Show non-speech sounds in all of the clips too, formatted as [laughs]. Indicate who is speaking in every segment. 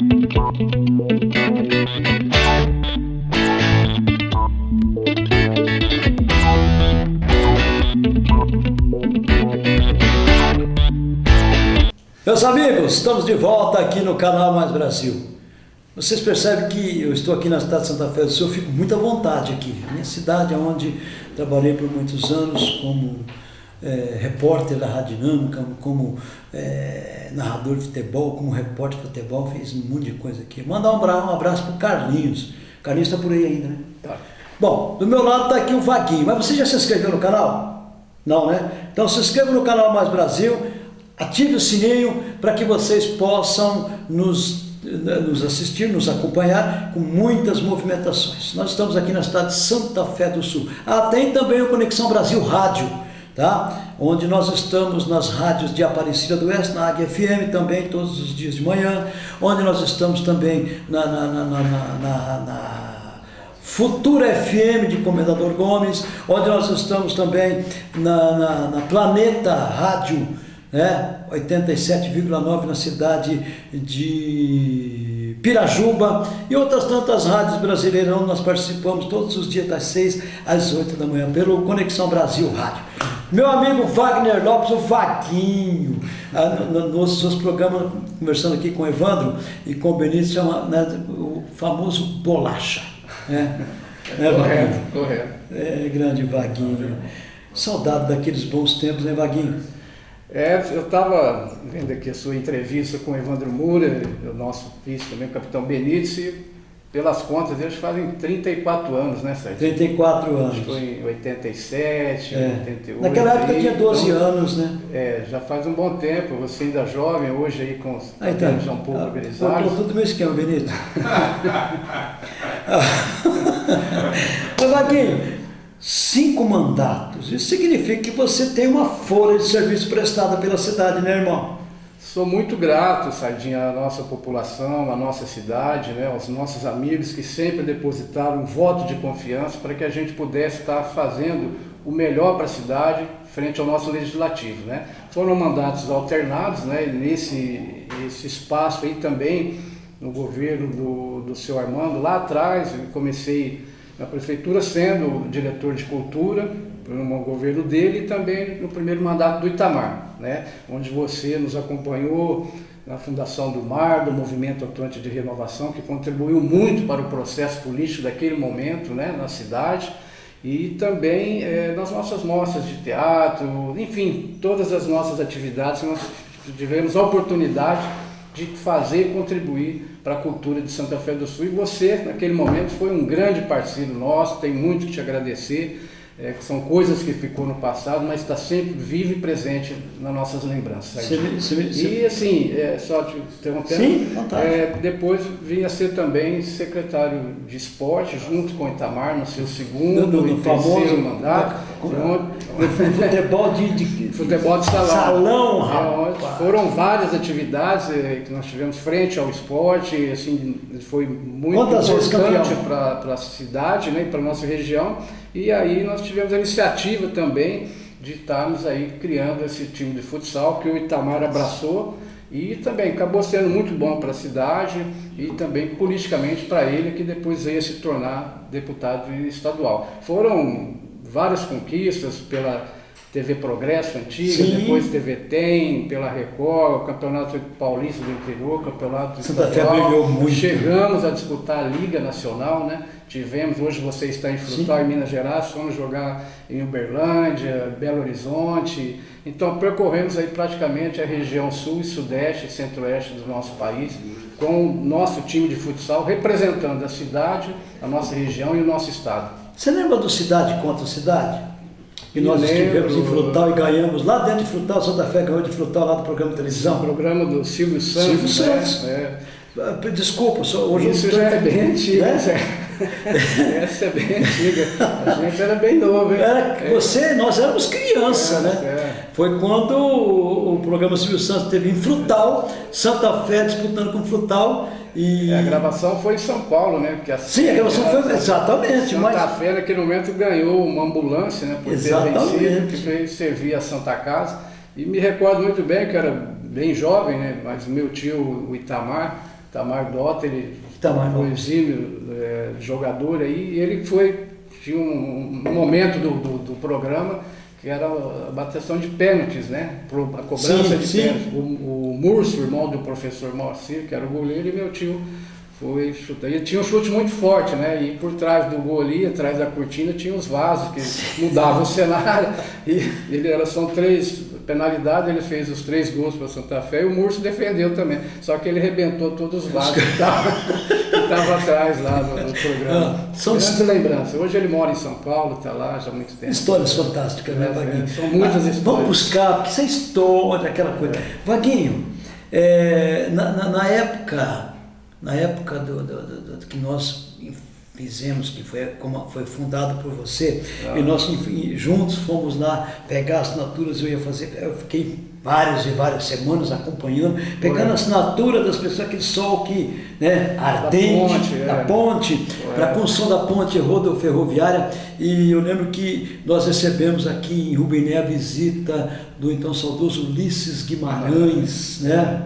Speaker 1: Meus amigos, estamos de volta aqui no canal Mais Brasil. Vocês percebem que eu estou aqui na cidade de Santa Fé do Sul, eu fico muito à vontade aqui. Minha cidade, onde trabalhei por muitos anos como é, repórter da Rádio Dinâmica, como, é, narrador de futebol, como repórter de futebol, fiz um monte de coisa aqui. Mandar um, um abraço para o Carlinhos. Carlinhos está por aí ainda, né? Tá. Bom, do meu lado está aqui o Vaguinho. Mas você já se inscreveu no canal? Não, né? Então se inscreva no canal Mais Brasil Ative o sininho para que vocês possam nos, nos assistir, nos acompanhar com muitas movimentações. Nós estamos aqui na cidade de Santa Fé do Sul. Ah, tem também o Conexão Brasil Rádio, tá? onde nós estamos nas rádios de Aparecida do Oeste, na Águia FM também, todos os dias de manhã, onde nós estamos também na, na, na, na, Futura FM de Comendador Gomes, onde nós estamos também na, na, na Planeta Rádio né? 87,9 na cidade de Pirajuba e outras tantas rádios brasileiras onde nós participamos todos os dias das 6 às 8 da manhã pelo Conexão Brasil Rádio. Meu amigo Wagner Lopes, o Vaguinho, ah, no, nos seus programas, conversando aqui com o Evandro e com o Benítez, chama né, o famoso bolacha. Né? [laughs]
Speaker 2: né correto, correto.
Speaker 1: É, grande Vaguinho. Saudade daqueles bons tempos, né, Vaguinho?
Speaker 2: É, eu estava vendo aqui a sua entrevista com o Evandro Moura, o nosso vice também, o capitão Benítez, e pelas contas deles fazem 34 anos, né, Sérgio?
Speaker 1: 34 anos.
Speaker 2: Acho que foi em 87, é. 88.
Speaker 1: Naquela época aí, tinha 12 então, anos, né?
Speaker 2: É, já faz um bom tempo, você ainda jovem, hoje aí com os
Speaker 1: aí tá.
Speaker 2: já um pouco ah, organizados.
Speaker 1: Estou tudo meu esquema, Benito. [laughs] Mas, Vaguinho, cinco mandatos. Isso significa que você tem uma folha de serviço prestada pela cidade, né, irmão?
Speaker 2: Sou muito grato, Sardinha, à nossa população, à nossa cidade, né, aos nossos amigos que sempre depositaram um voto de confiança para que a gente pudesse estar fazendo o melhor para a cidade frente ao nosso legislativo. Né? Foram mandatos alternados, né, nesse esse espaço aí também no governo do, do seu Armando, lá atrás, eu comecei na prefeitura, sendo diretor de cultura no governo dele e também no primeiro mandato do Itamar, né? onde você nos acompanhou na fundação do MAR, do Movimento Atuante de Renovação, que contribuiu muito para o processo político daquele momento né, na cidade, e também é, nas nossas mostras de teatro, enfim, todas as nossas atividades nós tivemos a oportunidade de fazer e contribuir para a cultura de Santa Fé do Sul. E você, naquele momento, foi um grande parceiro nosso, tem muito que te agradecer é, que são coisas que ficou no passado, mas está sempre vivo e presente nas nossas lembranças. E assim, é, só te interrompendo, sim, é, depois vim a ser também secretário de esporte, junto com o Itamar, no seu segundo e terceiro mandato.
Speaker 1: Futebol de, de,
Speaker 2: futebol de salão.
Speaker 1: Salão,
Speaker 2: é, Foram várias atividades é, que nós tivemos frente ao esporte, assim, foi muito
Speaker 1: Quantas
Speaker 2: importante para a cidade né, e para a nossa região. E aí nós tivemos a iniciativa também de estarmos aí criando esse time de futsal que o Itamar abraçou e também acabou sendo muito bom para a cidade e também politicamente para ele, que depois veio se tornar deputado estadual. Foram várias conquistas pela TV Progresso antiga, Sim. depois TV Tem, pela Record, o Campeonato Paulista do Interior, Campeonato
Speaker 1: Santa Estadual. muito.
Speaker 2: Chegamos a disputar a Liga Nacional, né? Tivemos, hoje você está em Frutal, em Minas Gerais, fomos jogar em Uberlândia, Belo Horizonte. Então percorremos aí praticamente a região sul e sudeste e centro-oeste do nosso país, com o nosso time de futsal representando a cidade, a nossa região e o nosso estado.
Speaker 1: Você lembra do Cidade contra Cidade? que nós lembro, estivemos em Frutal e ganhamos lá dentro de Frutal, Santa Fé ganhou de Frutal lá do programa de televisão.
Speaker 2: O programa do Silvio Santos.
Speaker 1: Silvio né? Santos. É. Ah, desculpa, hoje
Speaker 2: Isso já é bem antigo. Né? [laughs] Essa é bem antiga. A gente era bem novo, hein?
Speaker 1: Era, é. Você, nós éramos criança, é, né? É. Foi quando o, o, programa Silvio Santos teve em Frutal, Santa Fé disputando com Frutal. E...
Speaker 2: É, a gravação foi em São Paulo, né? Porque
Speaker 1: a Sim, a gravação foi exatamente.
Speaker 2: Santa mas... Fé naquele momento ganhou uma ambulância, né? Por exatamente. ter vencido, que fez servir a Santa Casa. E me recordo muito bem que eu era bem jovem, né? Mas meu tio, o Itamar, Tamar Dota, ele
Speaker 1: Tamar
Speaker 2: foi exímio é, jogador aí, e ele foi, tinha um, um momento do, do, do, programa que era a bateção de pênaltis, né? A cobrança sim, de sim. pênaltis. O, o Murcio, irmão do professor Moacir, que era o goleiro, e meu tio foi chutar. E tinha um chute muito forte, né? E por trás do gol ali, atrás da cortina, tinha os vasos que mudavam o cenário. E ele era, são três penalidades, ele fez os três gols para Santa Fé e o Murcio defendeu também. Só que ele arrebentou todos os vasos que estavam atrás lá no, no programa. Ah, são Grande lembrança. Hoje ele mora em São Paulo, está lá já há muito tempo.
Speaker 1: Histórias fantásticas, né, é, Vaguinho? É,
Speaker 2: são muitas ah, histórias.
Speaker 1: Vamos buscar, porque isso é história, aquela coisa. É. Vaguinho, é, na, na, na época na época do, do, do, do que nós fizemos, que foi, como foi fundado por você, ah. e nós enfim, juntos fomos lá pegar assinaturas, eu ia fazer, eu fiquei várias e várias semanas acompanhando, pegando a assinatura das pessoas, aquele sol que, né, ardente, da ponte, da é. ponte para a construção da ponte rodoferroviária, e eu lembro que nós recebemos aqui em Rubiné a visita do então saudoso Ulisses Guimarães, né,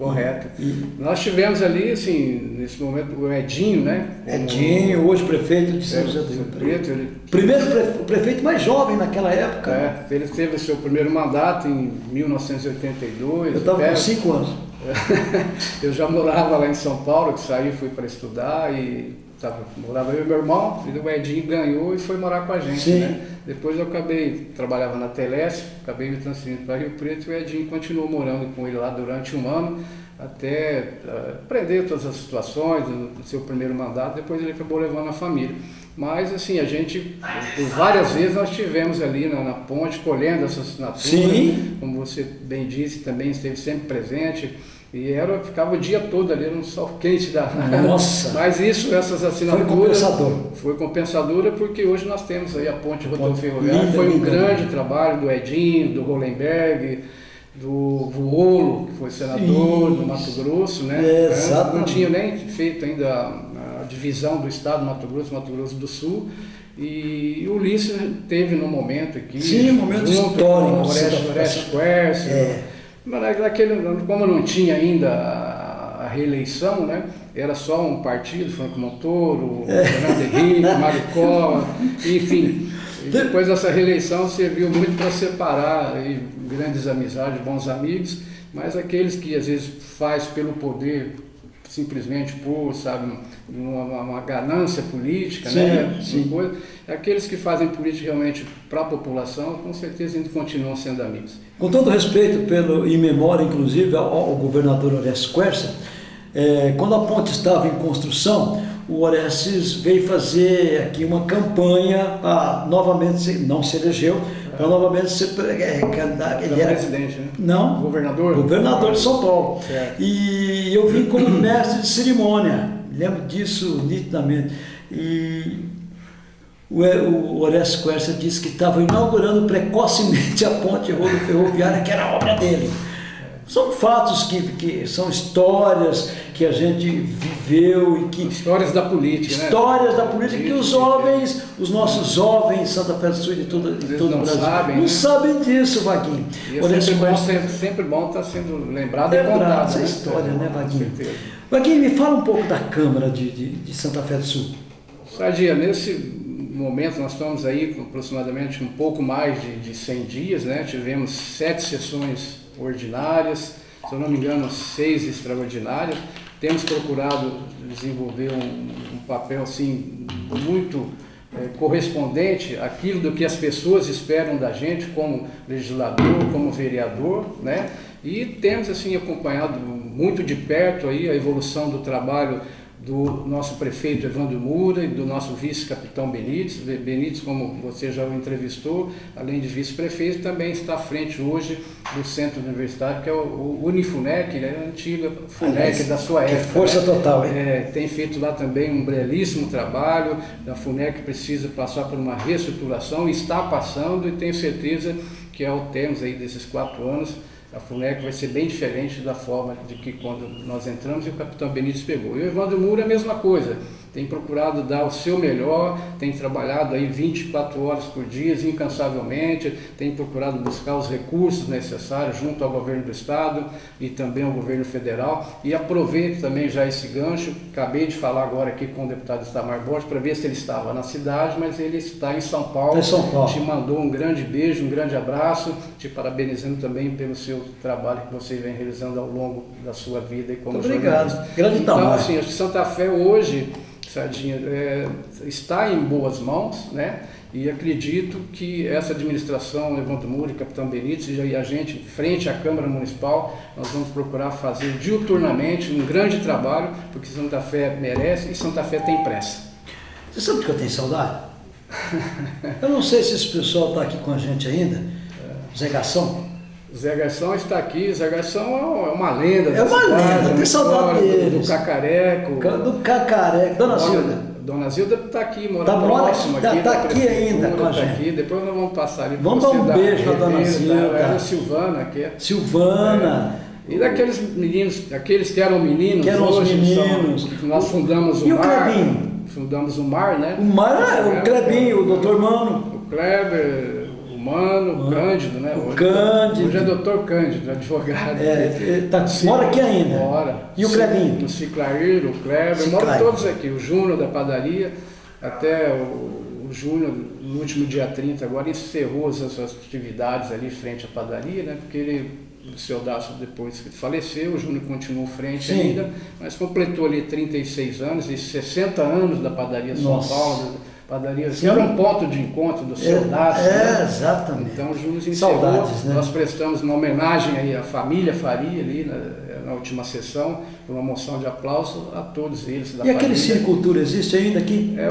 Speaker 2: Correto. E, Nós tivemos ali, assim, nesse momento, o Edinho, né?
Speaker 1: Edinho, hoje prefeito de São José do Preto. Ele, Primeiro pre, prefeito mais jovem naquela época.
Speaker 2: É, ele teve o seu primeiro mandato em 1982.
Speaker 1: Eu estava com cinco anos. [laughs]
Speaker 2: eu já morava lá em São Paulo, que saí, fui para estudar e tava, morava eu e meu irmão, e o Edinho ganhou e foi morar com a gente, Sim. né? Depois eu acabei, trabalhava na Telesp, acabei me transferindo para Rio Preto e o Edinho continuou morando com ele lá durante um ano, até uh, aprender todas as situações no seu primeiro mandato, depois ele acabou levando a família. Mas assim, a gente, por várias vezes nós estivemos ali na, na ponte colhendo essa assinatura, Sim. como você bem disse, também esteve sempre presente. E era, ficava o dia todo ali no sol quente da.
Speaker 1: Nossa! [laughs]
Speaker 2: Mas isso, essas assinaturas. Foi
Speaker 1: compensador.
Speaker 2: Foi compensadora porque hoje nós temos aí a ponte rodoviária. Foi um grande trabalho do Edinho, do Rolenberg, do Vuolo, que foi senador do Mato Grosso, né?
Speaker 1: É,
Speaker 2: Não tinha nem feito ainda a, divisão do estado do Mato Grosso, Mato Grosso do Sul. E o Ulisses teve no momento aqui.
Speaker 1: Sim, um momento histórico.
Speaker 2: O Orestes Quercio. É mas naquele, como não tinha ainda a, reeleição, né? era só um partido, Franco Montoro, é. Fernando Henrique, [laughs] Mário Cova, enfim. E depois essa reeleição serviu muito para separar grandes amizades, bons amigos, mas aqueles que às vezes faz pelo poder simplesmente por, sabe, uma, uma ganância política, sim, né? Sim. Coisa, aqueles que fazem política realmente para a população, com certeza ainda continuam sendo amigos.
Speaker 1: Com todo respeito, pelo, em memória, inclusive, ao, ao governador Orestes Quercia, é, quando a ponte estava em construção, o Orestes veio fazer aqui uma campanha novamente, não se elegeu, para novamente ser é, candidato.
Speaker 2: Ele era presidente, né?
Speaker 1: Não.
Speaker 2: Governador?
Speaker 1: Governador de São Paulo. Certo. E eu vim como [coughs] mestre de cerimônia, lembro disso nitidamente. E o, o Orestes Quercia disse que estava inaugurando precocemente a ponte ferroviária, que era a obra dele. São fatos que, que são histórias que a gente viveu e que.
Speaker 2: Histórias da política,
Speaker 1: né? Histórias né? da política que os jovens, os nossos jovens Santa Fé do Sul de todo, de todo
Speaker 2: não
Speaker 1: o Brasil
Speaker 2: sabem,
Speaker 1: não
Speaker 2: né?
Speaker 1: sabem disso, Vaguinho.
Speaker 2: E é sempre, bom, sempre, sempre bom estar sendo lembrado, lembrado e contado.
Speaker 1: essa
Speaker 2: né?
Speaker 1: história, né, Vaguinho? Vaguinho, me fala um pouco da Câmara de, de, de Santa Fé do Sul.
Speaker 2: Sardia, nesse momento nós estamos aí com aproximadamente um pouco mais de, de 100 dias, né? Tivemos sete sessões ordinárias, se eu não me engano, seis extraordinárias. Temos procurado desenvolver um, um papel assim muito é, correspondente àquilo do que as pessoas esperam da gente como legislador, como vereador, né? E temos assim acompanhado muito de perto aí a evolução do trabalho do nosso prefeito Evandro Moura e do nosso vice-capitão Benites. Benites, como você já o entrevistou, além de vice-prefeito, também está à frente hoje do centro universitário, que é o, Unifunec, né? a antiga FUNEC da sua época.
Speaker 1: força
Speaker 2: né?
Speaker 1: total, hein?
Speaker 2: É, tem feito lá também um belíssimo trabalho. A FUNEC precisa passar por uma reestruturação, está passando e tenho certeza que ao termos aí desses quatro anos, a FUNEC vai ser bem diferente da forma de que quando nós entramos e o capitão Benítez pegou. E o Evandro Moura é a mesma coisa. Tem procurado dar o seu melhor, tem trabalhado aí 24 horas por dia, incansavelmente, tem procurado buscar os recursos necessários junto ao governo do estado e também ao governo federal. E aproveito também já esse gancho, acabei de falar agora aqui com o deputado Istamar Borges para ver se ele estava na cidade, mas ele está em São Paulo.
Speaker 1: Em São Paulo.
Speaker 2: Te mandou um grande beijo, um grande abraço, te parabenizando também pelo seu trabalho que você vem realizando ao longo da sua vida e como
Speaker 1: Muito obrigado.
Speaker 2: jornalista.
Speaker 1: Grande
Speaker 2: então,
Speaker 1: tamanho.
Speaker 2: assim, acho que Santa Fé hoje, Sardinha, é, está em boas mãos, né? E acredito que essa administração, Evandro Muri, Capitão Benítez e a gente, frente à Câmara Municipal, nós vamos procurar fazer diuturnamente um grande trabalho, porque Santa Fé merece e Santa Fé tem pressa.
Speaker 1: Você sabe que eu tenho saudade? Eu não sei se esse pessoal está aqui com a gente ainda. Zé Gação.
Speaker 2: Zé Garção está aqui. Zé Garção é uma lenda.
Speaker 1: É uma
Speaker 2: cidade,
Speaker 1: lenda, tem saudade
Speaker 2: história do- Cacareco.
Speaker 1: Do Cacareco. Dona Silvia.
Speaker 2: Dona Zilda está aqui, mora
Speaker 1: Tá mora-
Speaker 2: próximo
Speaker 1: tá-
Speaker 2: aqui.
Speaker 1: tá aqui ainda com a
Speaker 2: tá
Speaker 1: gente.
Speaker 2: aqui. Depois nós vamos passar ali
Speaker 1: Vamos dar um beijo pra Dona Zilda.
Speaker 2: Era a Silvana, que é
Speaker 1: Silvana.
Speaker 2: E daqueles meninos, aqueles que eram meninos,
Speaker 1: Que eram os
Speaker 2: hoje
Speaker 1: meninos.
Speaker 2: são- nós fundamos o,
Speaker 1: E o
Speaker 2: Mar.
Speaker 1: Clebinho?
Speaker 2: Fundamos o Mar, né?
Speaker 1: O Mar, o Clebinho, o doutor Mano.
Speaker 2: O Kleber, o Mano, o Cândido, né?
Speaker 1: O
Speaker 2: Hoje-
Speaker 1: Cândido.
Speaker 2: Hoje é doutor Cândido, advogado.
Speaker 1: É, é, tá-
Speaker 2: Sim,
Speaker 1: mora aqui ainda.
Speaker 2: Mora.
Speaker 1: E o Clebinho?
Speaker 2: O Ciclair, o Kleber,
Speaker 1: Ciclair.
Speaker 2: moram todos aqui. O Júnior da padaria, até o, o Júnior, no último dia 30, agora encerrou as suas atividades ali frente à padaria, né? Porque ele, o seu Dácio, depois que faleceu, o Júnior continuou frente
Speaker 1: Sim.
Speaker 2: ainda, mas completou ali 36 anos e 60 anos da padaria São
Speaker 1: Nossa.
Speaker 2: Paulo. Padaria, que
Speaker 1: Sim.
Speaker 2: era um ponto de encontro do seu Dácio.
Speaker 1: é,
Speaker 2: né?
Speaker 1: exatamente.
Speaker 2: Então, Júnior encerrou,
Speaker 1: Saudades, né?
Speaker 2: nós prestamos uma homenagem aí à família Faria ali na, na última sessão, uma moção de aplauso a todos eles da
Speaker 1: E aquele cinecultura existe ainda aqui?
Speaker 2: É,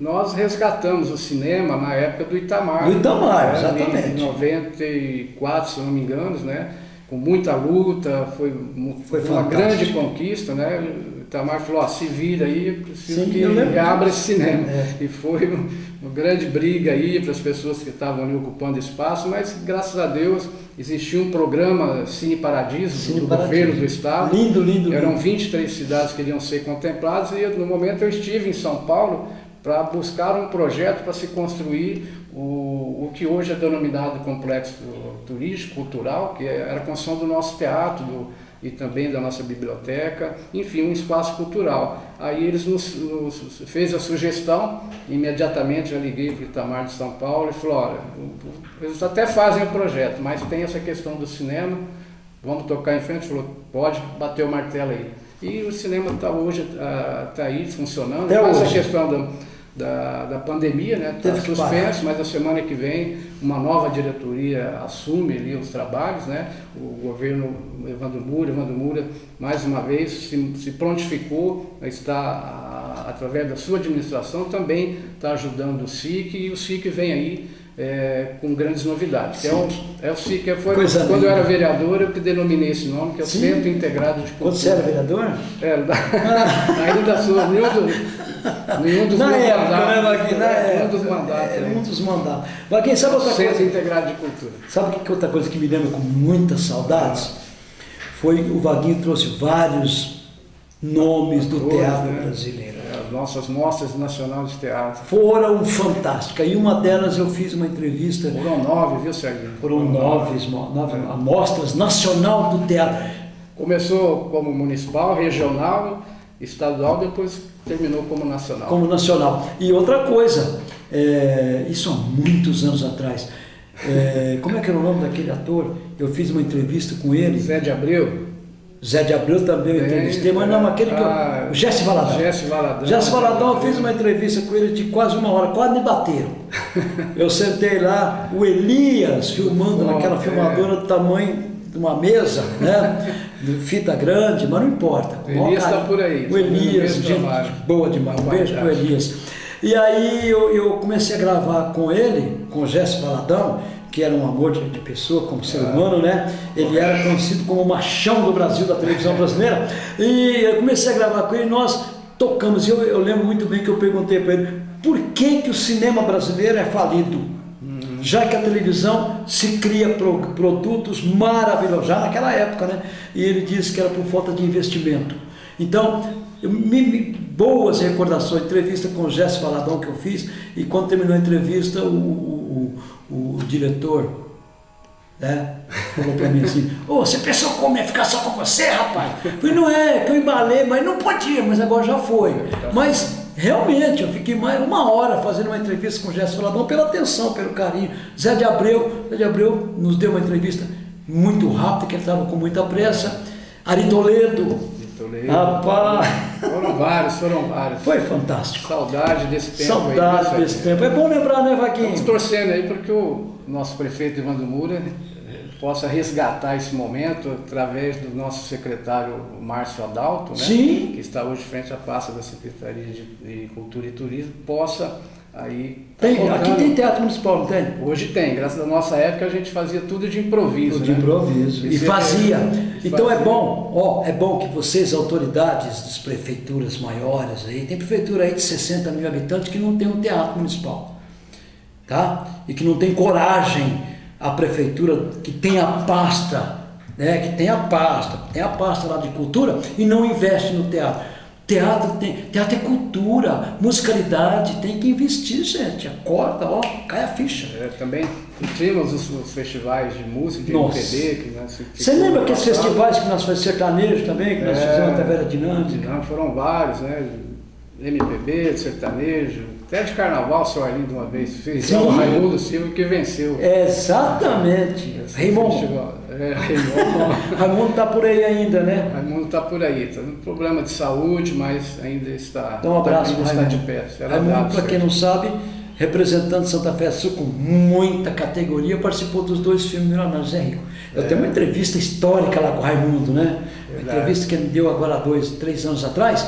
Speaker 2: nós resgatamos o cinema na época do Itamar.
Speaker 1: Do Itamar,
Speaker 2: É, ali
Speaker 1: exatamente.
Speaker 2: Em 94, se não me engano, né? Com muita luta, foi, mu-
Speaker 1: Foi
Speaker 2: uma grande conquista, né? Itamar falou, ó, se vira aí, preciso
Speaker 1: Sim,
Speaker 2: que abra esse cinema.
Speaker 1: É.
Speaker 2: E foi um- uma grande briga aí para as pessoas que estavam ali ocupando espaço, mas graças a Deus existia um programa Cine Paradiso
Speaker 1: Cine
Speaker 2: do
Speaker 1: Paradiso.
Speaker 2: governo do estado.
Speaker 1: Lindo, lindo,
Speaker 2: Eram
Speaker 1: lindo.
Speaker 2: 23 cidades que iriam ser contempladas e no momento eu estive em São Paulo para buscar um projeto para se construir o, o que hoje é denominado complexo turístico, cultural, que era a construção do nosso teatro do- e também da nossa biblioteca, enfim, um espaço cultural. Aí eles nos, nos fez a sugestão, imediatamente eu liguei para o Itamar de São Paulo e falou, olha, eles até fazem o projeto, mas tem essa questão do cinema, vamos tocar em frente? Falou, pode bater o martelo aí. E o cinema está hoje, está aí funcionando,
Speaker 1: Até
Speaker 2: mas a questão da, da, da pandemia, né? Está suspenso, mas a semana que vem uma nova diretoria assume ali os trabalhos, né? O governo Evandro Moura, Evandro Moura, mais uma vez, se, se prontificou, está, a- através da sua administração, também está ajudando o SIC e o SIC vem aí é, com grandes novidades. Que é, o, é o SIC, que foi
Speaker 1: Coisa
Speaker 2: quando eu
Speaker 1: linda.
Speaker 2: era vereador, eu que denominei esse nome, que é o
Speaker 1: Sim.
Speaker 2: Centro Integrado de Cultura.
Speaker 1: Quando você era vereador?
Speaker 2: É, da- [laughs] ainda da sua, nenhum, do, nenhum dos
Speaker 1: Na época, né. Vaguinho? Na
Speaker 2: É,
Speaker 1: época.
Speaker 2: Um dos mandatos.
Speaker 1: Era
Speaker 2: né?
Speaker 1: um dos mandatos. Vaguinho, sabe outra
Speaker 2: Centro
Speaker 1: coisa?
Speaker 2: Integrado de Cultura.
Speaker 1: Sabe que que outra coisa que me lembra com muitas saudades? Foi o Vaguinho trouxe vários nomes do
Speaker 2: Atores,
Speaker 1: teatro
Speaker 2: né?
Speaker 1: brasileiro.
Speaker 2: É, As nossas mostras nacionais de teatro.
Speaker 1: Foram fantásticas. E uma delas eu fiz uma entrevista,
Speaker 2: Foram nove, viu, Serginho?
Speaker 1: foram nove, nove amostras nacional do teatro.
Speaker 2: Começou como municipal, regional, estadual, depois terminou como nacional.
Speaker 1: como nacional. E outra coisa, é, isso há muitos anos atrás. É, como é que era o nome daquele ator? Eu fiz uma entrevista com ele.
Speaker 2: Zé de Abreu.
Speaker 1: Zé de Abreu também eu entrevistei, mas não, aquele que
Speaker 2: ah,
Speaker 1: eu. O Jesse Valadão.
Speaker 2: Jesse Valadão.
Speaker 1: Jesse Valadão, eu fiz uma entrevista com ele de quase uma hora, quase me bateram. [laughs] Eu sentei lá, o Elias filmando naquela
Speaker 2: é.
Speaker 1: filmadora do tamanho de uma mesa, né? Fita grande, mas não importa.
Speaker 2: O Elias
Speaker 1: Cara,
Speaker 2: tá por aí,
Speaker 1: O
Speaker 2: tá
Speaker 1: Elias,
Speaker 2: o
Speaker 1: gente boa demais. Um beijo pro
Speaker 2: Qualidade.
Speaker 1: Elias. E aí eu, eu comecei a gravar com ele, com o Jesse Valadão, que era um amor de, de pessoa, como ser humano, né? Ele era conhecido como o machão do Brasil, da televisão brasileira. E eu comecei a gravar com ele e nós tocamos. E eu, eu lembro muito bem que eu perguntei para ele, por que, que o cinema brasileiro é falido? Já que a televisão se cria pro- produtos maravilhosos, já naquela época, né? E ele disse que era por falta de investimento. Então, me, me, boas recordações, entrevista com o Jéssica Valadão que eu fiz, e quando terminou a entrevista, o, o, o, o diretor né? Falou pra mim assim, ô, oh, você pensou como ia ficar só com você, rapaz? Eu falei, não é, que eu embalei, mas não podia, mas agora já foi. Mas realmente, eu fiquei mais uma hora fazendo uma entrevista com o Jéssica Valadão pela atenção, pelo carinho. Zé de Abreu, Zé de Abreu nos deu uma entrevista muito rápida, que ele estava com muita pressa. Ari Toledo,
Speaker 2: Toledo. Rapaz! Foram vários, foram vários.
Speaker 1: Foi fantástico.
Speaker 2: Saudade desse tempo.
Speaker 1: Saudade
Speaker 2: aí,
Speaker 1: desse tempo. É bom lembrar, né, Vaquinho?
Speaker 2: Estamos torcendo aí para que o nosso prefeito Evandro Moura possa resgatar esse momento através do nosso secretário Márcio Adalto, né?
Speaker 1: Sim.
Speaker 2: que está hoje frente à pasta da Secretaria de, de Cultura e Turismo, possa Aí,
Speaker 1: tá tem, aqui tem teatro municipal, não tem?
Speaker 2: Hoje tem, graças à nossa época a gente fazia tudo de improviso.
Speaker 1: De
Speaker 2: né?
Speaker 1: improviso. E fazia. É, então fazia. é bom, ó, é bom que vocês, autoridades das prefeituras maiores aí, tem prefeitura aí de 60 mil habitantes que não tem um teatro municipal. Tá? E que não tem coragem a prefeitura que tem a pasta, né? Que tem a pasta, tem a pasta lá de cultura e não investe no teatro. Teatro, tem, teatro é cultura, musicalidade, tem que investir, gente. Acorda, ó, cai a ficha.
Speaker 2: É, também tínhamos os, os, festivais de música, de Nossa. MPB. Que nós,
Speaker 1: Você lembra aqueles festivais que nós fazíamos sertanejo também, que nós é, fizemos até Vera Dinâmica?
Speaker 2: Não, foram vários, né? MPB, sertanejo, até de carnaval, seu Arlindo uma vez fez, o Raimundo Silva que venceu.
Speaker 1: Exatamente. [laughs] Raimundo. É, Raimundo. Raimundo está por aí ainda, né?
Speaker 2: Raimundo está por aí, está com problema de saúde, mas ainda está,
Speaker 1: então, um abraço,
Speaker 2: tá, está de pé.
Speaker 1: Raimundo, para quem não sabe, representando Santa Fé Sul com muita categoria, participou dos dois filmes Milionários Zé Rico. Eu é. tenho uma entrevista histórica lá com o Raimundo, né? Uma entrevista que ele deu agora dois, três anos atrás,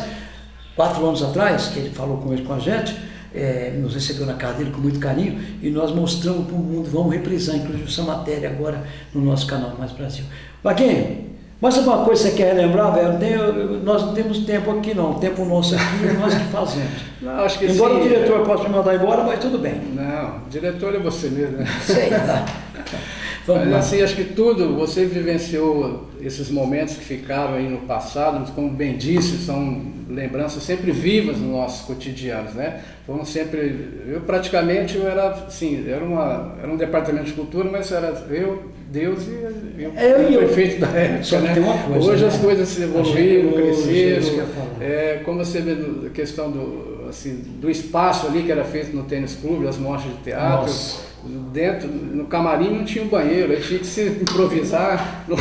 Speaker 1: quatro anos atrás, que ele falou com ele com a gente, é, nos recebeu na casa dele com muito carinho e nós mostramos para o mundo, vamos reprisar inclusive essa matéria agora no nosso canal Mais Brasil. Vaquinho, mais alguma coisa que você quer relembrar, velho? Tem, nós não temos tempo aqui não, o tempo nosso aqui é nós que fazemos. [laughs]
Speaker 2: Não, acho que
Speaker 1: Embora
Speaker 2: sim,
Speaker 1: o diretor possa me mandar embora, mas tudo bem.
Speaker 2: Não, o diretor é você mesmo, né?
Speaker 1: Sei, [laughs] tá.
Speaker 2: Vamos Mas lá. assim, acho que tudo, você vivenciou esses momentos que ficaram aí no passado, como bem disse, são lembranças sempre vivas nos nossos cotidianos, né? Foram sempre, eu praticamente eu era, assim, era, uma, era um departamento de cultura, mas era eu, Deus e eu,
Speaker 1: é, eu,
Speaker 2: o prefeito da época, né?
Speaker 1: Coisa,
Speaker 2: Hoje
Speaker 1: né?
Speaker 2: as coisas evoluíram, cresceram, é, como você vê a questão do, assim, do espaço ali que era feito no tênis clube, as mostras de teatro, Nossa dentro, no camarim não tinha um banheiro, aí tinha que se improvisar [laughs] no,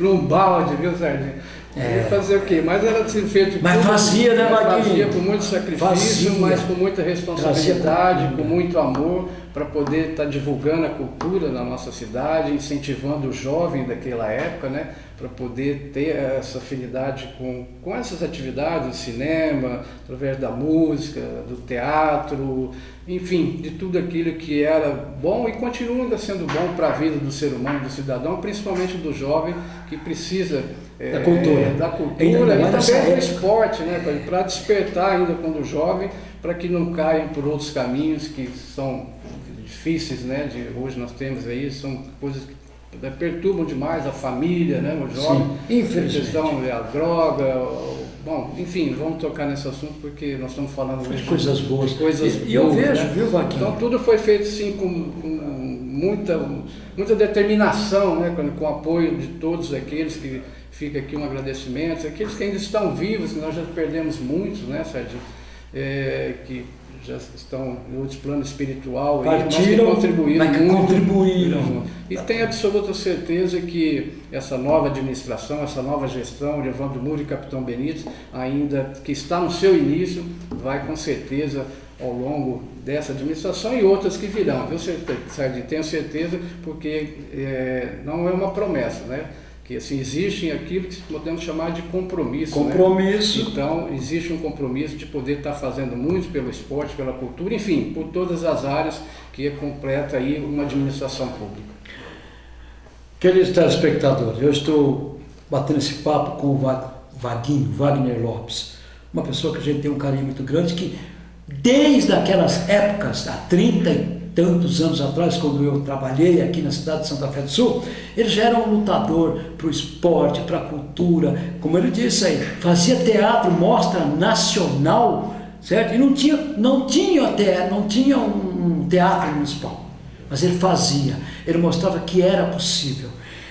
Speaker 2: num balde, viu, Sardinha? É. fazer o quê? Mas era assim, feito
Speaker 1: Mas tudo, fazia, né, Marquinhos?
Speaker 2: Fazia com muito sacrifício, fazia. mas com muita responsabilidade, com muito amor, para poder estar tá divulgando a cultura na nossa cidade, incentivando o jovem daquela época, né? Para poder ter essa afinidade com, com essas atividades, cinema, através da música, do teatro, enfim, de tudo aquilo que era bom e continua ainda sendo bom para a vida do ser humano, do cidadão, principalmente do jovem que precisa
Speaker 1: é, da cultura,
Speaker 2: da cultura e também do esporte, né, para despertar ainda quando jovem, para que não caiam por outros caminhos que são difíceis, né, de hoje nós temos aí, são coisas que perturbam demais a família, né, o jovem,
Speaker 1: Sim, infelizmente. a questão
Speaker 2: a droga, Bom, enfim, vamos tocar nesse assunto porque nós estamos falando
Speaker 1: de coisas boas.
Speaker 2: De coisas
Speaker 1: e, boas, eu vejo, né? viu, Vaquinho?
Speaker 2: Então tudo foi feito sim com, com muita, muita determinação, né? com, com o apoio de todos aqueles que fica aqui um agradecimento, aqueles que ainda estão vivos, que nós já perdemos muitos, né, Sérgio? É, que já estão em outro plano espiritual,
Speaker 1: Partiram,
Speaker 2: mas contribuíram muito.
Speaker 1: Contribuíram.
Speaker 2: E tenho absoluta certeza que essa nova administração, essa nova gestão de Evandro Muro e Capitão Benítez, ainda que está no seu início, vai com certeza ao longo dessa administração e outras que virão, Sérgio? Tenho certeza, porque é, não é uma promessa, né? Que assim, existem aquilo que podemos chamar de compromisso.
Speaker 1: Né? Compromisso.
Speaker 2: Né? Então, existe um compromisso de poder estar fazendo muito pelo esporte, pela cultura, enfim, por todas as áreas que completa aí uma administração pública.
Speaker 1: Queridos telespectadores, eu estou batendo esse papo com o Vaguinho, Wagner Lopes, uma pessoa que a gente tem um carinho muito grande, que desde aquelas épocas, há 30 tantos anos atrás, quando eu trabalhei aqui na cidade de Santa Fé do Sul, ele já era um lutador para o esporte, para a cultura, como ele disse aí, fazia teatro, mostra nacional, certo? E não tinha, não tinha, teatro, não tinha um teatro municipal, mas ele fazia, ele mostrava que era possível.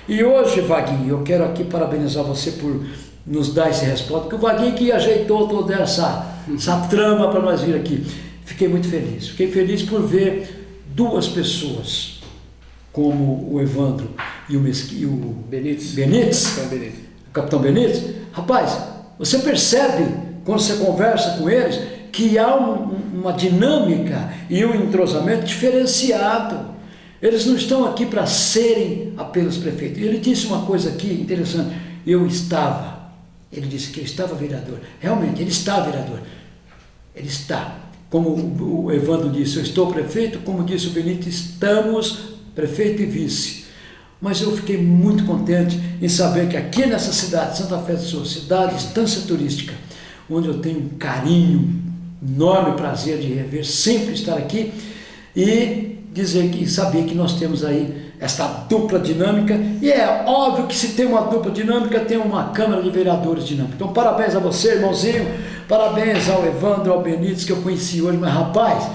Speaker 1: E hoje, Vaguinho, eu quero aqui parabenizar você por nos dar esse resposta, porque o Vaguinho que ajeitou toda essa, essa trama para nós vir aqui. Fiquei muito feliz. Fiquei feliz por ver duas pessoas, como o Evandro e o, Mesqui, e o
Speaker 2: Benítez.
Speaker 1: Benítez, Benítez. o capitão Benítez. Rapaz, você percebe, quando você conversa com eles, que há um, uma dinâmica e um entrosamento diferenciado. Eles não estão aqui para serem apenas prefeitos. Ele disse uma coisa aqui interessante. Eu estava. Ele disse que eu estava vereador. Realmente, ele está vereador. Ele está. Como o Evandro disse, eu estou prefeito. Como disse o Benito, estamos prefeito e vice. Mas eu fiquei muito contente em saber que aqui nessa cidade, Santa Fé do Sul, cidade, estância turística, onde eu tenho um carinho, enorme prazer de rever, sempre estar aqui, e dizer que saber que nós temos aí esta dupla dinâmica e é óbvio que se tem uma dupla dinâmica tem uma Câmara de Vereadores dinâmica. Então parabéns a você, irmãozinho, parabéns ao Evandro, ao Benítez que eu conheci hoje, mas rapaz,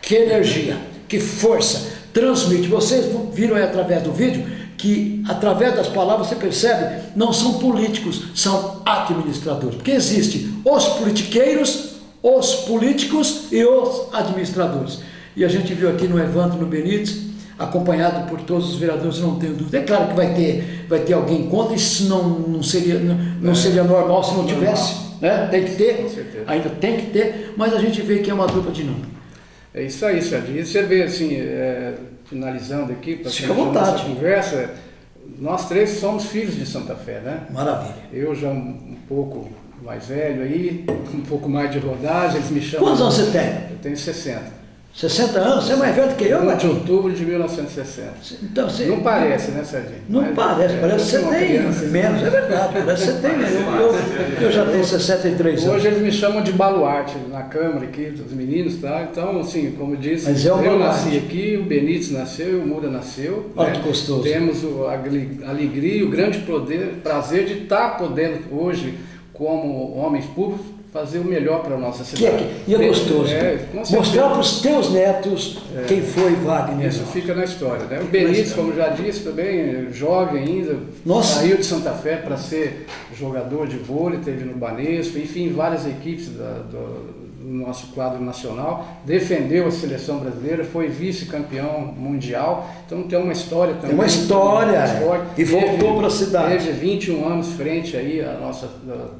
Speaker 1: que energia, que força, transmite. Vocês viram aí através do vídeo que através das palavras você percebe, não são políticos, são administradores, porque existe os politiqueiros, os políticos e os administradores. E a gente viu aqui no Evandro, no Benítez, acompanhado por todos os vereadores, não tenho dúvida. É claro que vai ter, vai ter alguém contra, isso não, não, seria, não, não é. seria normal se não tivesse. Né? Tem que ter, ainda tem que ter, mas a gente vê que é uma dupla dinâmica.
Speaker 2: É isso aí, Sérgio. E você vê assim, é, finalizando aqui,
Speaker 1: para a nossa
Speaker 2: conversa, nós três somos filhos de Santa Fé, né?
Speaker 1: Maravilha.
Speaker 2: Eu já um, um pouco mais velho aí, um pouco mais de rodagem, eles me chamam.
Speaker 1: Quantos anos você tem?
Speaker 2: Eu tenho 60.
Speaker 1: 60 anos? Você é mais velho do que eu,
Speaker 2: Matinho? de outubro de 1960. Então, você, não parece, né, Serginho?
Speaker 1: Não Mas, parece, é, parece que você tem criança, menos, é verdade, parece que você tem menos. Eu, eu, já tenho 63
Speaker 2: anos. Hoje eles me chamam de baluarte na Câmara aqui, dos meninos, tá? Então, assim, como disse,
Speaker 1: é
Speaker 2: eu nasci aqui, o Benítez nasceu, o Muda nasceu.
Speaker 1: Olha né? que gostoso.
Speaker 2: Temos a alegria e o grande poder, prazer de estar podendo hoje, como homens públicos, fazer o melhor para a nossa cidade.
Speaker 1: Que é, e é gostoso. É, Mostrar para os teus netos é, quem foi Wagner.
Speaker 2: Isso fica na história. Né? O Benítez, como já disse, também jovem ainda, Nossa. saiu de Santa Fé para ser jogador de vôlei, teve no Banesco, enfim, várias equipes da, do, no nosso quadro nacional, defendeu a seleção brasileira, foi vice-campeão mundial, então tem uma história também.
Speaker 1: Tem uma história, é. e voltou para a cidade.
Speaker 2: Teve 21 anos frente aí à nossa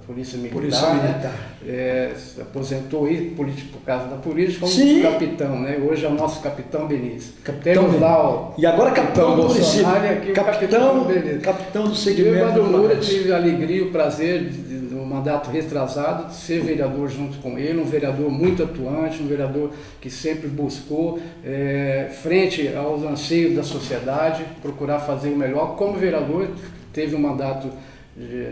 Speaker 2: Polícia Militar,
Speaker 1: Polícia Militar.
Speaker 2: Né? É, se aposentou aí por causa da política como Sim. capitão, né? hoje é o nosso capitão Benítez.
Speaker 1: Capitão Temos lá o
Speaker 2: e agora capitão do
Speaker 1: Bolsonaro e aqui capitão, capitão. Capitão do segmento. Eu,
Speaker 2: tive a alegria e o prazer de mandato retrasado, ser vereador junto com ele, um vereador muito atuante, um vereador que sempre buscou, é, frente aos anseios da sociedade, procurar fazer o melhor. Como vereador, teve um mandato,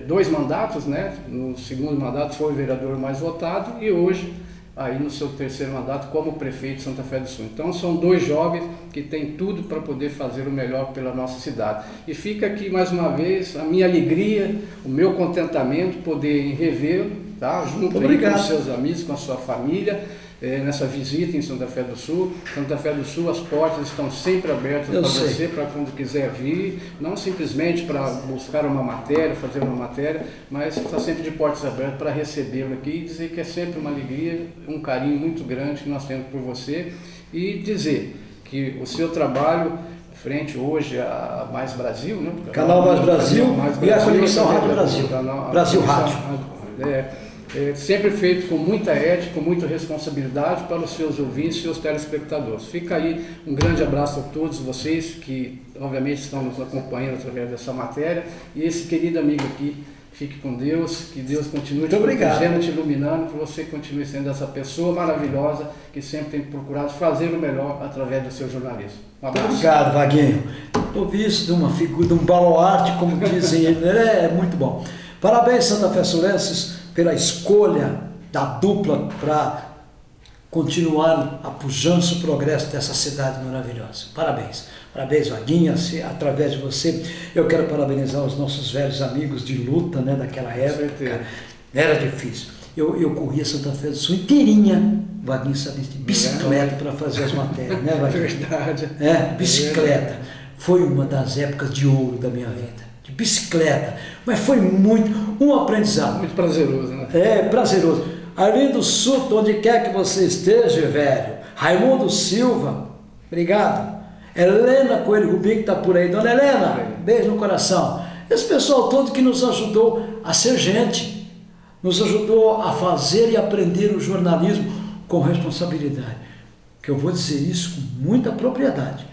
Speaker 2: dois mandatos, né? No segundo mandato foi o vereador mais votado e hoje aí no seu terceiro mandato como prefeito de Santa Fé do Sul. Então são dois jovens que têm tudo para poder fazer o melhor pela nossa cidade. E fica aqui mais uma vez a minha alegria, o meu contentamento poder revê-lo, tá? junto com os seus amigos, com a sua família é, nessa visita em Santa Fé do Sul. Santa Fé do Sul, as portas estão sempre abertas para você, para quando quiser vir, não simplesmente para buscar uma matéria, fazer uma matéria, mas está sempre de portas abertas para recebê-lo aqui e dizer que é sempre uma alegria, um carinho muito grande que nós temos por você e dizer que o seu trabalho frente hoje a Mais Brasil, né?
Speaker 1: Canal Mais Brasil, Mais Brasil e a Conexão Rádio Brasil. Canal, Brasil Rádio.
Speaker 2: É, é, sempre feito com muita ética, com muita responsabilidade para os seus ouvintes e seus telespectadores. Fica aí um grande abraço a todos vocês que, obviamente, estão nos acompanhando através dessa matéria e esse querido amigo aqui. Fique com Deus, que Deus continue
Speaker 1: Muito te protegendo,
Speaker 2: te iluminando, que você continue sendo essa pessoa maravilhosa que sempre tem procurado fazer o melhor através do seu jornalismo.
Speaker 1: Um abraço. Obrigado, Vaguinho. Ouvi isso de uma figura, de um baluarte, como dizem ele, [laughs] é muito bom. Parabéns, Santa Fé Sulenses pela escolha da dupla para continuar a pujança, o progresso dessa cidade maravilhosa. Parabéns. Parabéns, Vaguinha, se, através de você. Eu quero parabenizar os nossos velhos amigos de luta né, daquela época. Era difícil. Eu, eu corria Santa Fé do Sul inteirinha, Vaguinha sabia, de bicicleta para fazer as matérias, né, [laughs] Vaguinha?
Speaker 2: Verdade.
Speaker 1: É, bicicleta. Foi uma das épocas de ouro da minha vida. De bicicleta. Mas foi muito, um aprendizado.
Speaker 2: Muito prazeroso, né?
Speaker 1: É, prazeroso. Arlindo Suto, onde quer que você esteja, velho. Raimundo Silva, obrigado. Helena Coelho Rubim, que está por aí. Dona Helena, beijo no coração. Esse pessoal todo que nos ajudou a ser gente, nos ajudou a fazer e aprender o jornalismo com responsabilidade. Que eu vou dizer isso com muita propriedade.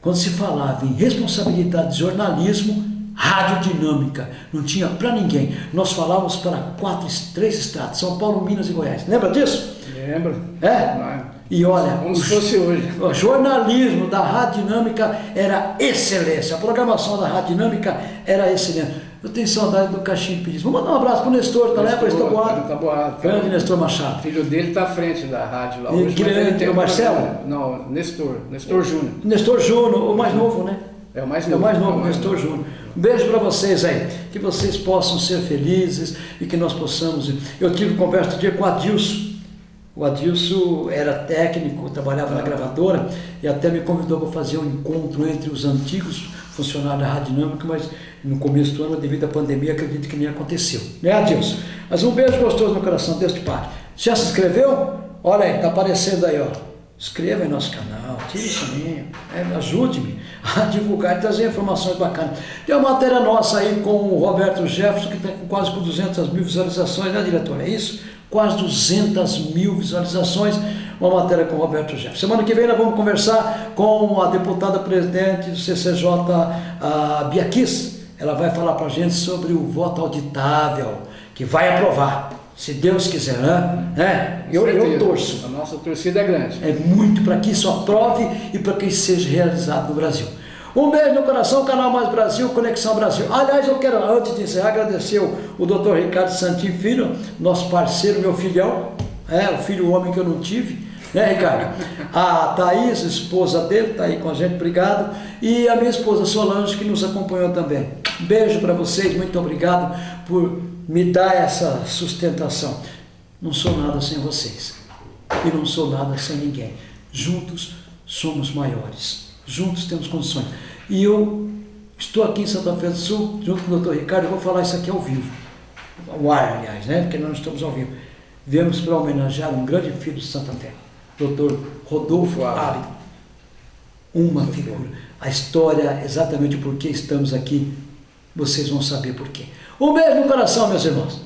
Speaker 1: Quando se falava em responsabilidade de jornalismo, radiodinâmica, não tinha para ninguém. Nós falávamos para quatro, três estados, São Paulo, Minas e Goiás. Lembra disso?
Speaker 2: Lembro.
Speaker 1: É? E olha,
Speaker 2: Como se fosse hoje.
Speaker 1: o jornalismo da Rádio Dinâmica era excelência, a programação da Rádio Dinâmica era excelente. Eu tenho saudade do Caixinho Pires. Vamos mandar um abraço para o Nestor, tá lá para
Speaker 2: Nestor,
Speaker 1: Estaboado.
Speaker 2: Taboado.
Speaker 1: Grande Nestor
Speaker 2: O
Speaker 1: Machado.
Speaker 2: filho dele está à frente da rádio lá hoje.
Speaker 1: grande, o Marcelo?
Speaker 2: programa- Não, Nestor. Nestor Júnior.
Speaker 1: Nestor Júnior, o mais novo, né?
Speaker 2: É o mais
Speaker 1: É
Speaker 2: novo.
Speaker 1: o mais novo,
Speaker 2: É o mais
Speaker 1: Nestor
Speaker 2: novo.
Speaker 1: Júnior. Um beijo para vocês aí, que vocês possam ser felizes e que nós possamos. Eu tive conversa outro dia com o Adilson. O Adilson era técnico, trabalhava na gravadora e até me convidou para fazer um encontro entre os antigos funcionários da Rádio Dinâmica, mas no começo do ano, devido à pandemia, acredito que nem aconteceu. Né, Adilson? Mas um beijo gostoso no coração, Deus te pague. Já se inscreveu? Olha aí, tá aparecendo aí, ó. Inscreva em nosso canal, tire o sininho, é, ajude-me [laughs] a divulgar e trazer informações bacanas. Tem uma matéria nossa aí com o Roberto Jefferson, que está com quase com 200 mil visualizações, né, diretor? É isso? Quase 200 mil visualizações, uma matéria com o Roberto Jefferson. Semana que vem nós vamos conversar com a deputada presidente do CCJ, a Bia Kiss. Ela vai falar para a gente sobre o voto auditável, que vai aprovar, se Deus quiser, né? Eu, eu torço.
Speaker 2: A nossa torcida é grande.
Speaker 1: É muito para que isso aprove e para que isso seja realizado no Brasil. Um beijo no coração, Canal Mais Brasil, Conexão Brasil. Aliás, eu quero, antes de encerrar, agradecer o, o doutor Ricardo Santin Filho, nosso parceiro, meu filhão, é, o filho homem que eu não tive, né, Ricardo? A Thaís, esposa dele, está aí com a gente, obrigado. E a minha esposa Solange, que nos acompanhou também. Beijo para vocês, muito obrigado por me dar essa sustentação. Não sou nada sem vocês e não sou nada sem ninguém. Juntos somos maiores. Juntos temos condições. E eu estou aqui em Santa Fé do Sul, junto com o doutor Ricardo, eu vou falar isso aqui ao vivo. Ao ar, aliás, né? Porque nós não estamos ao vivo. Viemos para homenagear um grande filho de Santa Fé, doutor Rodolfo Árido. Uma figura. A história, exatamente por que estamos aqui, vocês vão saber por quê. Um beijo no coração, meus irmãos.